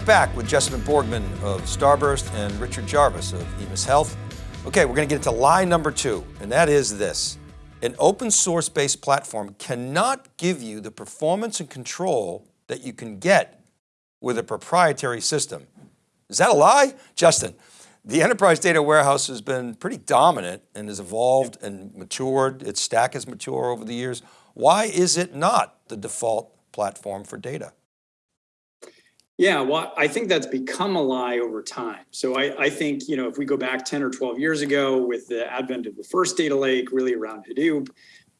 We're back with Justin Borgman of Starburst and Richard Jarvis of EMIS Health. Okay, we're going to get into lie number two, and that is this. An open source based platform cannot give you the performance and control that you can get with a proprietary system. Is that a lie? Justin, the enterprise data warehouse has been pretty dominant and has evolved and matured. Its stack has matured over the years. Why is it not the default platform for data? Yeah, well, I think that's become a lie over time. So I, I, think, you know, if we go back 10 or 12 years ago with the advent of the first data lake, really around Hadoop,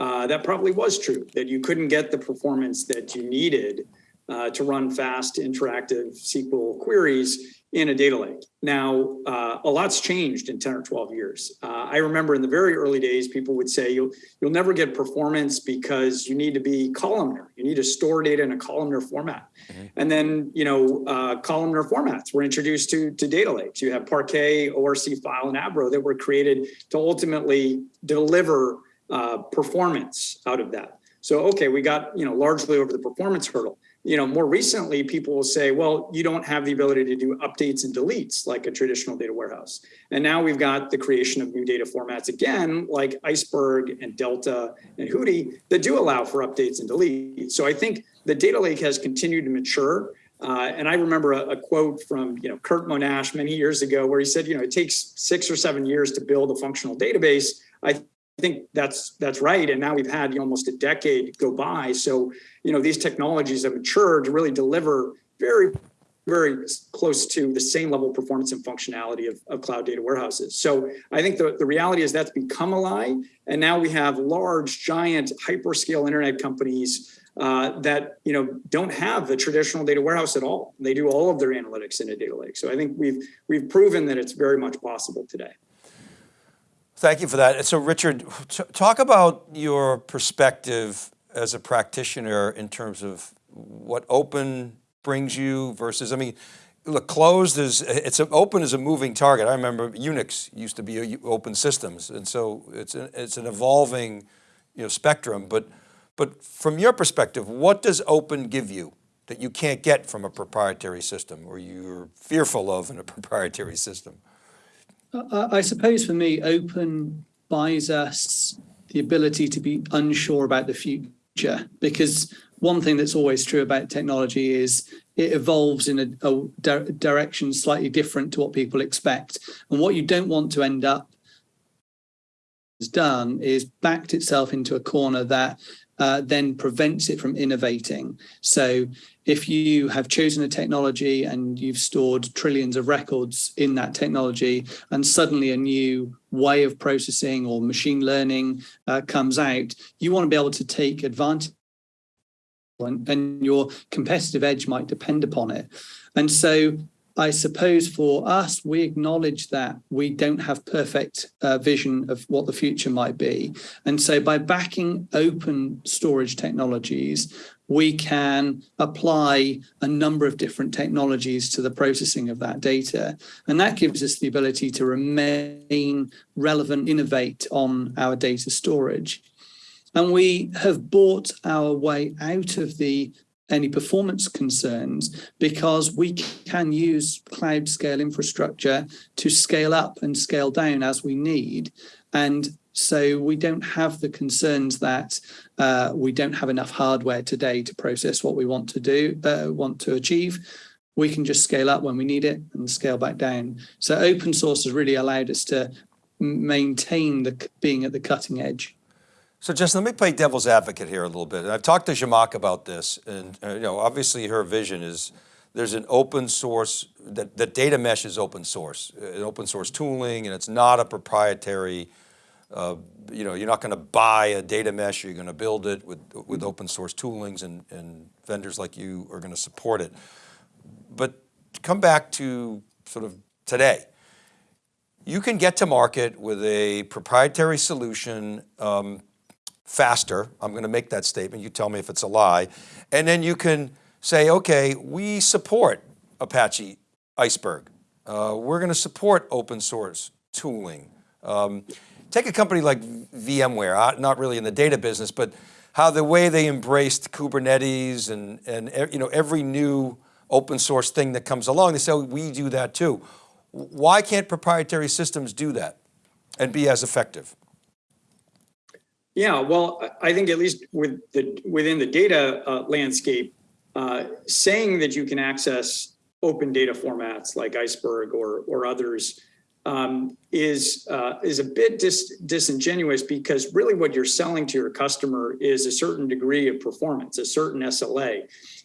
uh, that probably was true, that you couldn't get the performance that you needed uh, to run fast, interactive SQL queries in a data lake. Now, uh, a lot's changed in 10 or 12 years. Uh, I remember in the very early days, people would say you'll, you'll never get performance because you need to be columnar. You need to store data in a columnar format. Mm-hmm. And then, you know, uh, columnar formats were introduced to, to data lakes. You have Parquet, ORC file, and Avro that were created to ultimately deliver uh, performance out of that. So, okay, we got, you know, largely over the performance hurdle you know, more recently, people will say, well, you don't have the ability to do updates and deletes like a traditional data warehouse. And now we've got the creation of new data formats again, like Iceberg and Delta and Hudi that do allow for updates and deletes. So I think the data lake has continued to mature. Uh, and I remember a, a, quote from you know Curt Monash many years ago where he said, you know, it takes six or seven years to build a functional database. I think that's that's right. And now we've had almost a decade go by. So you know these technologies have matured to really deliver very very close to the same level of performance and functionality of, of cloud data warehouses. So I think the, the reality is that's become a lie. And now we have large, giant, hyperscale internet companies uh, that you know don't have the traditional data warehouse at all. They do all of their analytics in a data lake. So I think we've we've proven that it's very much possible today. Thank you for that. So Richard, talk about your perspective as a practitioner in terms of what open brings you versus, I mean, look, closed is, it's a, open is a moving target. I remember Unix used to be open systems. And so it's, a, it's an evolving you know, spectrum, but, but from your perspective, what does open give you that you can't get from a proprietary system or you're fearful of in a proprietary system? I suppose for me, open buys us the ability to be unsure about the future because one thing that's always true about technology is it evolves in a, a di direction slightly different to what people expect. And what you don't want to end up has done is backed itself into a corner that uh, then prevents it from innovating. So if you have chosen a technology and you've stored trillions of records in that technology and suddenly a new way of processing or machine learning uh, comes out, you want to be able to take advantage and, and your competitive edge might depend upon it. And so I suppose for us, we acknowledge that we don't have perfect uh, vision of what the future might be. And so by backing open storage technologies, we can apply a number of different technologies to the processing of that data. And that gives us the ability to remain relevant, innovate on our data storage. And we have bought our way out of the any performance concerns because we can use cloud scale infrastructure to scale up and scale down as we need. And so we don't have the concerns that uh, we don't have enough hardware today to process what we want to do, uh, want to achieve. We can just scale up when we need it and scale back down. So open source has really allowed us to maintain the being at the cutting edge. So Justin, let me play devil's advocate here a little bit. And I've talked to Zhamak about this and uh, you know, obviously her vision is there's an open source, that, that data mesh is open source, an open source tooling and it's not a proprietary, uh, you know, you're not going to buy a data mesh, you're going to build it with, with open source toolings and, and vendors like you are going to support it. But to come back to sort of today, you can get to market with a proprietary solution um, faster. I'm going to make that statement. You tell me if it's a lie. And then you can say, okay, we support Apache Iceberg. Uh, we're going to support open source tooling. Um, take a company like VMware, uh, not really in the data business, but how the way they embraced Kubernetes and, and you know, every new open source thing that comes along. They say, oh, we do that too. Why can't proprietary systems do that and be as effective? Yeah, well, I think at least with the within the data uh, landscape, uh, saying that you can access open data formats like Iceberg or or others um, is uh, is a bit dis disingenuous because really what you're selling to your customer is a certain degree of performance, a certain SLA.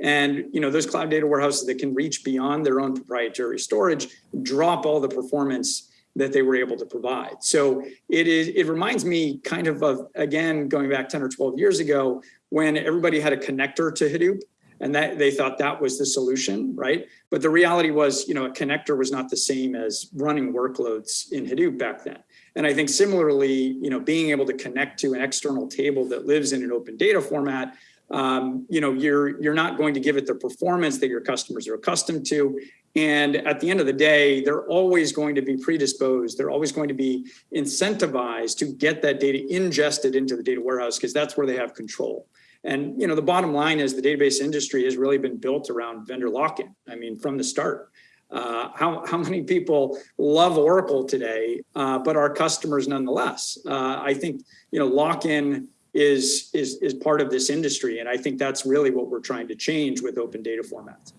And you know those cloud data warehouses that can reach beyond their own proprietary storage drop all the performance that they were able to provide. So it is it reminds me kind of of again going back 10 or 12 years ago when everybody had a connector to Hadoop and that they thought that was the solution, right? But the reality was, you know, a connector was not the same as running workloads in Hadoop back then. And I think similarly, you know, being able to connect to an external table that lives in an open data format um, you know, you're you're not going to give it the performance that your customers are accustomed to. And at the end of the day, they're always going to be predisposed. They're always going to be incentivized to get that data ingested into the data warehouse because that's where they have control. And you know, the bottom line is the database industry has really been built around vendor lock-in. I mean, from the start. Uh, how, how many people love Oracle today, uh, but are customers nonetheless? Uh, I think, you know, lock-in is, is, is part of this industry. And I think that's really what we're trying to change with open data formats.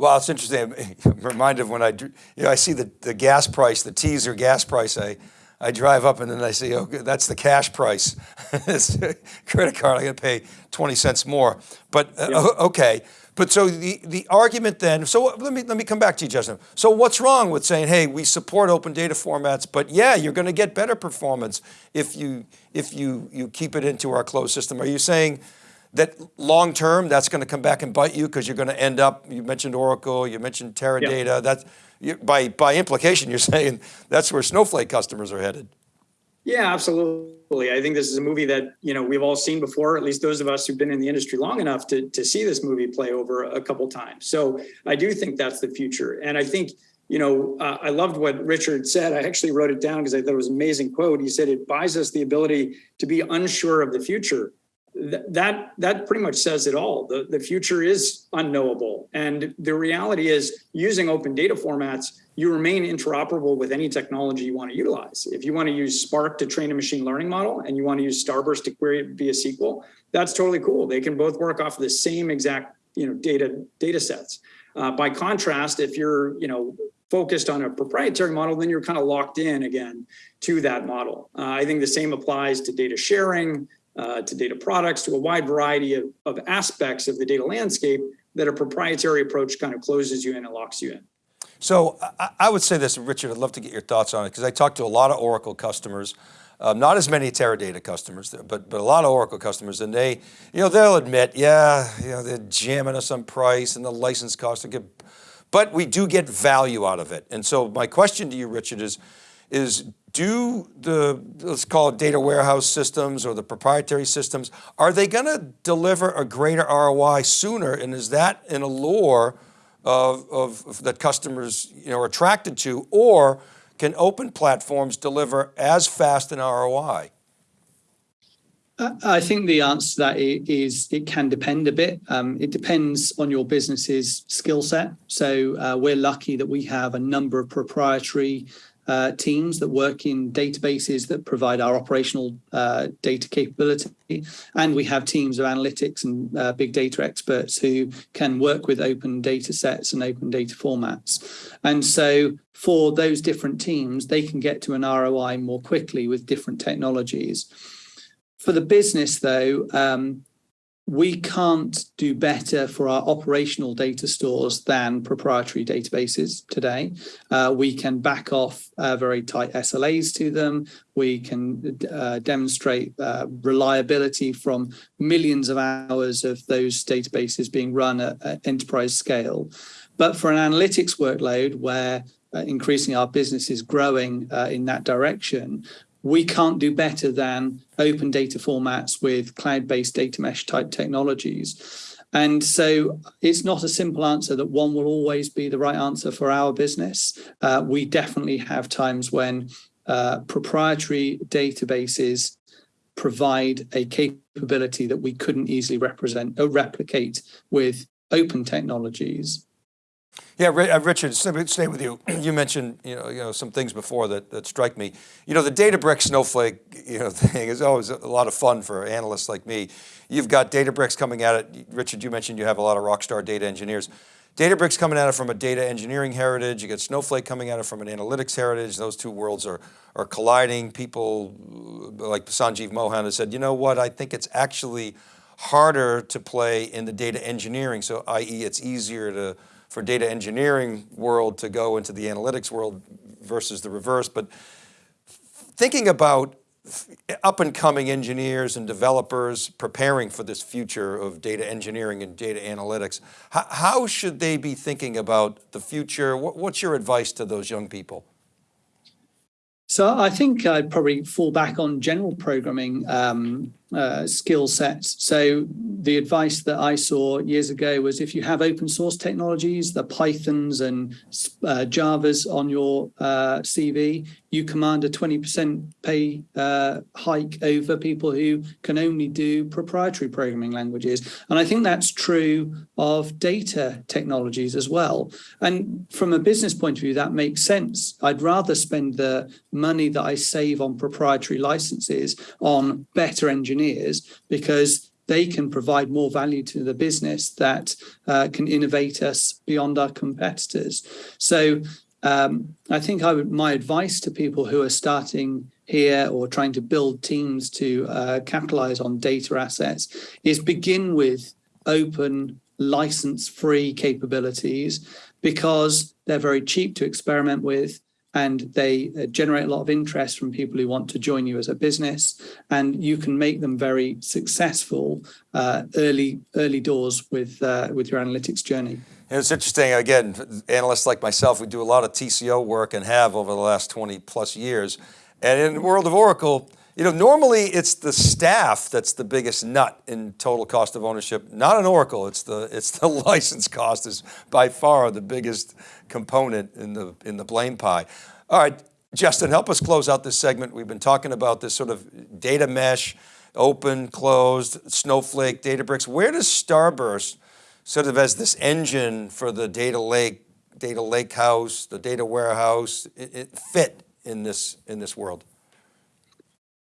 Well, it's interesting. I'm reminded of when I, you know, I see the, the gas price, the teaser gas price, I, I drive up and then I say, oh, that's the cash price. it's credit card, I got to pay 20 cents more. But uh, okay, but so the, the argument then, so let me, let me come back to you, Justin. So what's wrong with saying, hey, we support open data formats, but yeah, you're going to get better performance if you, if you, you keep it into our closed system. Are you saying that long term, that's going to come back and bite you because you're going to end up, you mentioned Oracle, you mentioned Teradata, yeah. that's, you, by, by implication, you're saying that's where Snowflake customers are headed. Yeah, absolutely. I think this is a movie that, you know, we've all seen before, at least those of us who've been in the industry long enough to, to see this movie play over a couple times. So I do think that's the future. And I think, you know, uh, I loved what Richard said. I actually wrote it down because I thought it was an amazing quote. He said, it buys us the ability to be unsure of the future that that pretty much says it all. The, the future is unknowable. And the reality is using open data formats, you remain interoperable with any technology you want to utilize. If you want to use Spark to train a machine learning model and you want to use Starburst to query via SQL, that's totally cool. They can both work off of the same exact you know, data, data sets. Uh, by contrast, if you're you know, focused on a proprietary model, then you're kind of locked in again to that model. Uh, I think the same applies to data sharing, uh, to data products, to a wide variety of, of aspects of the data landscape that a proprietary approach kind of closes you in and locks you in. So I, I would say this, Richard, I'd love to get your thoughts on it because I talked to a lot of Oracle customers, um, not as many Teradata customers, but, but a lot of Oracle customers and they, you know, they'll admit, yeah, you know, they're jamming us on price and the license costs good, but we do get value out of it. And so my question to you, Richard, is, is do the, let's call it data warehouse systems or the proprietary systems, are they going to deliver a greater ROI sooner? And is that an allure of, of, of that customers you know, are attracted to? Or can open platforms deliver as fast an ROI? I think the answer to that is it can depend a bit. Um, it depends on your business's skill set. So uh, we're lucky that we have a number of proprietary uh, teams that work in databases that provide our operational uh, data capability. And we have teams of analytics and uh, big data experts who can work with open data sets and open data formats. And so for those different teams, they can get to an ROI more quickly with different technologies. For the business though, um, we can't do better for our operational data stores than proprietary databases today. Uh, we can back off uh, very tight SLAs to them. We can uh, demonstrate uh, reliability from millions of hours of those databases being run at, at enterprise scale. But for an analytics workload where uh, increasing our business is growing uh, in that direction, we can't do better than open data formats with cloud-based data mesh type technologies. And so it's not a simple answer that one will always be the right answer for our business. Uh, we definitely have times when uh, proprietary databases provide a capability that we couldn't easily represent or replicate with open technologies. Yeah, uh, Richard, stay with- you. You mentioned, you know, you know, some things before that, that strike me. You know, the Databricks Snowflake, you know, thing is always a lot of fun for analysts like me. You've got Databricks coming at it. Richard, you mentioned you have a lot of rock star data engineers. Databricks coming at it from a data engineering heritage. You get Snowflake coming at it from an analytics heritage. Those two worlds are, are colliding. People like Sanjeev Mohan has said, you know what, I think it's actually harder to play in the data engineering. So i.e. it's easier to, for data engineering world to go into the analytics world versus the reverse. But thinking about up and coming engineers and developers preparing for this future of data engineering and data analytics, how, should they be thinking about the future? What, what's your advice to those young people? So I think I'd probably fall back on general programming um, uh, skill sets. So the advice that I saw years ago was if you have open source technologies, the Pythons and uh, Javas on your uh, CV, you command a 20% pay uh, hike over people who can only do proprietary programming languages. And I think that's true of data technologies as well. And from a business point of view, that makes sense. I'd rather spend the money that I save on proprietary licenses on better engineers because they can provide more value to the business that uh, can innovate us beyond our competitors. So um, I think I would, my advice to people who are starting here or trying to build teams to uh, capitalize on data assets is begin with open license free capabilities because they're very cheap to experiment with and they uh, generate a lot of interest from people who want to join you as a business and you can make them very successful uh, early early doors with uh, with your analytics journey it's interesting, again, analysts like myself, we do a lot of TCO work and have over the last 20 plus years. And in the world of Oracle, you know, normally it's the staff that's the biggest nut in total cost of ownership. Not an Oracle, it's the, it's the license cost is by far the biggest component in the, in the blame pie. All right, Justin, help us close out this segment. We've been talking about this sort of data mesh, open, closed, Snowflake, Databricks. Where does Starburst sort of as this engine for the data lake, data lake house, the data warehouse, it, it fit in this, in this world?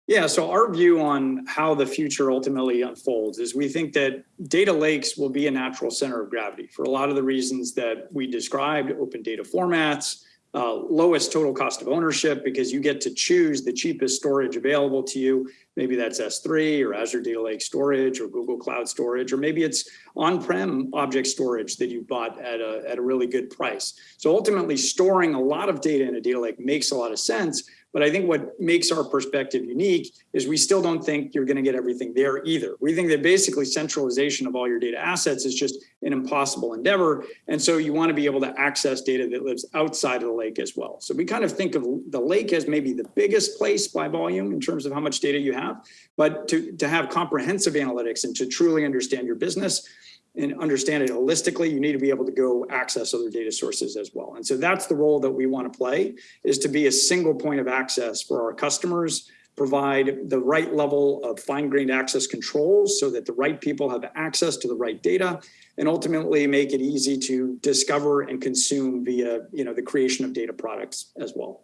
Yeah, so our view on how the future ultimately unfolds is we think that data lakes will be a natural center of gravity for a lot of the reasons that we described, open data formats, uh, lowest total cost of ownership because you get to choose the cheapest storage available to you. Maybe that's S3 or Azure Data Lake Storage or Google Cloud Storage, or maybe it's on-prem object storage that you bought at a, at a really good price. So ultimately storing a lot of data in a data lake makes a lot of sense, but I think what makes our perspective unique is we still don't think you're going to get everything there either. We think that basically centralization of all your data assets is just an impossible endeavor. And so you want to be able to access data that lives outside of the lake as well. So we kind of think of the lake as maybe the biggest place by volume in terms of how much data you have, but to, to have comprehensive analytics and to truly understand your business, and understand it holistically, you need to be able to go access other data sources as well. And so that's the role that we want to play is to be a single point of access for our customers, provide the right level of fine-grained access controls so that the right people have access to the right data and ultimately make it easy to discover and consume via you know, the creation of data products as well.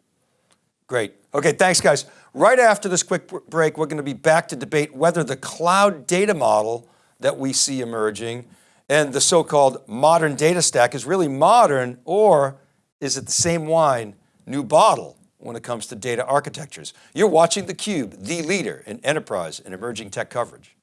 Great. Okay, thanks guys. Right after this quick break, we're going to be back to debate whether the cloud data model that we see emerging and the so-called modern data stack is really modern or is it the same wine, new bottle when it comes to data architectures? You're watching theCUBE, the leader in enterprise and emerging tech coverage.